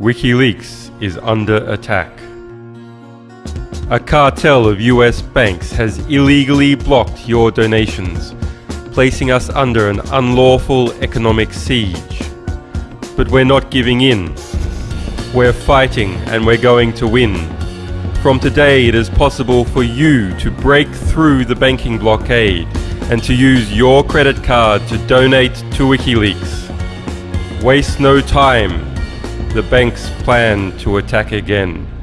WikiLeaks is under attack. A cartel of US banks has illegally blocked your donations, placing us under an unlawful economic siege. But we're not giving in. We're fighting and we're going to win. From today, it is possible for you to break through the banking blockade and to use your credit card to donate to WikiLeaks. Waste no time. The banks plan to attack again.